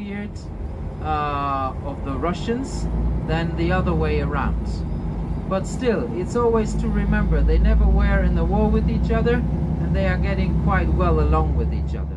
beard uh, of the Russians than the other way around. But still, it's always to remember they never were in a war with each other and they are getting quite well along with each other.